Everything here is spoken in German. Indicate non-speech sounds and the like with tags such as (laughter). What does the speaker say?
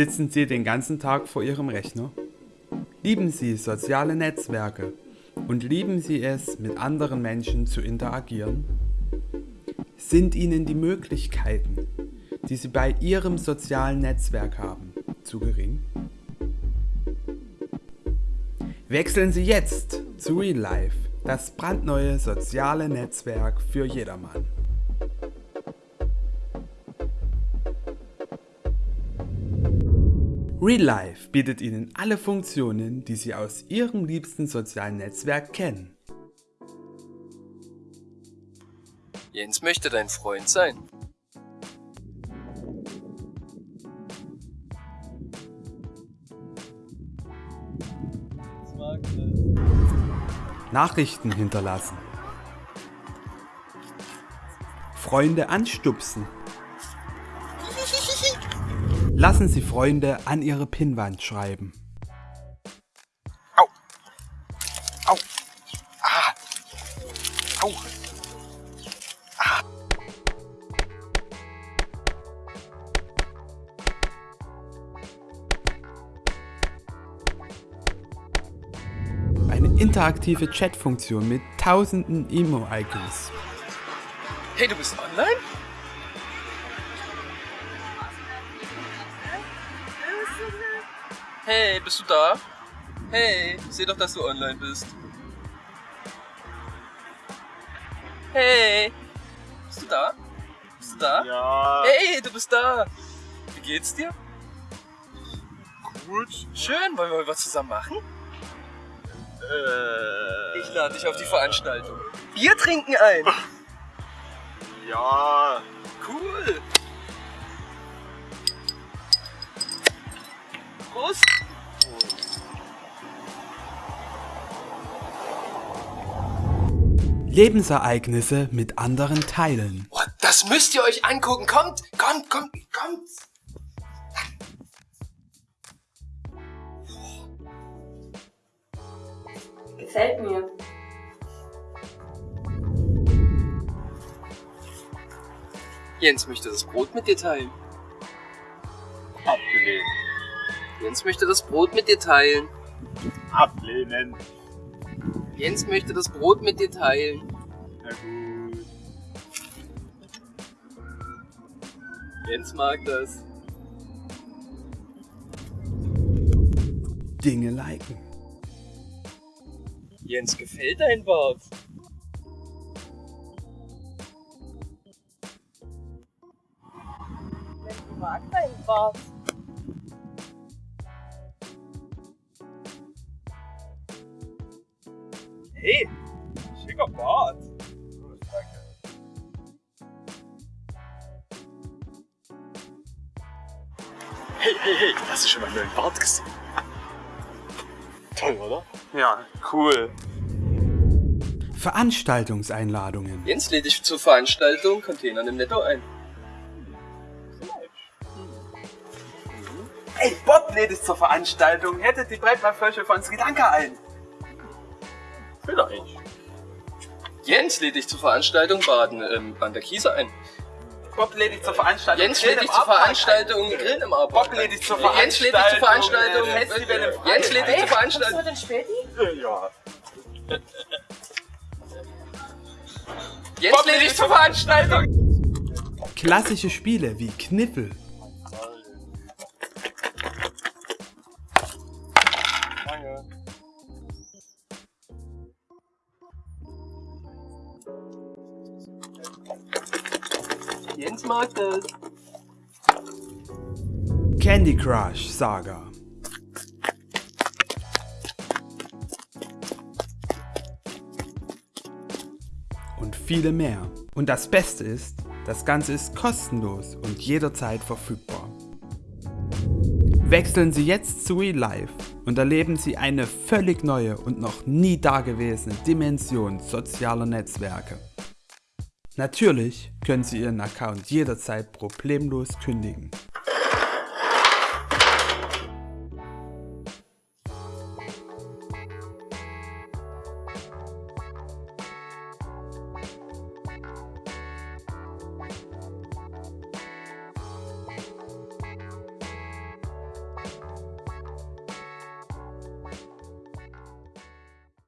Sitzen Sie den ganzen Tag vor Ihrem Rechner? Lieben Sie soziale Netzwerke und lieben Sie es, mit anderen Menschen zu interagieren? Sind Ihnen die Möglichkeiten, die Sie bei Ihrem sozialen Netzwerk haben, zu gering? Wechseln Sie jetzt zu Real Life, das brandneue soziale Netzwerk für jedermann. Real Life bietet Ihnen alle Funktionen, die Sie aus Ihrem liebsten sozialen Netzwerk kennen. Jens möchte dein Freund sein. Nachrichten hinterlassen. Freunde anstupsen. Lassen Sie Freunde an Ihre Pinnwand schreiben. Au! Au! Ah! Au! Ah! Eine interaktive Chatfunktion mit tausenden Emo-Icons. Hey, du bist online? Hey, bist du da? Hey, ich seh doch, dass du online bist. Hey, bist du da? Bist du da? Ja. Hey, du bist da. Wie geht's dir? Gut. Schön, wollen wir was zusammen machen? Äh, Ich lade dich auf die Veranstaltung. Bier trinken ein. (laughs) ja. Cool. Prost. Lebensereignisse mit anderen teilen. Oh, das müsst ihr euch angucken. Kommt, kommt, kommt, kommt. Gefällt mir. Jens möchte das Brot mit dir teilen. Abgelehnt. Jens möchte das Brot mit dir teilen. Ablehnen. Jens möchte das Brot mit dir teilen. Na gut. Jens mag das. Dinge liken. Jens gefällt dein Bart. Ich mag deinen Bart. Hey, schicker Bart. Hey, hey, hey, hast du schon meinen neuen Bart gesehen? Toll, oder? Ja, cool. Veranstaltungseinladungen. Jens lädt dich zur Veranstaltung Containern im Netto ein. Ey, Bob lädt dich zur Veranstaltung. Hättet die Breitbandfläche von Sri Lanka ein. Vielleicht. Jens lädt dich zur Veranstaltung Baden ähm, an der Kiese ein. Bob lädt dich zur Veranstaltung. Jens Grill lädt dich im zur Veranstaltung ein. Grillen im Artpark Bob lädt dich zur Jens lädt dich zur Veranstaltung äh, Festival im Jens lädt dich zur Kommst Veranstaltung du denn Späti? Ja. Jens lädt dich zur Veranstaltung Klassische Spiele wie Kniffel. Jens mag das. Candy Crush Saga. Und viele mehr. Und das Beste ist, das Ganze ist kostenlos und jederzeit verfügbar. Wechseln Sie jetzt zu Real Life und erleben Sie eine völlig neue und noch nie dagewesene Dimension sozialer Netzwerke. Natürlich können Sie Ihren Account jederzeit problemlos kündigen.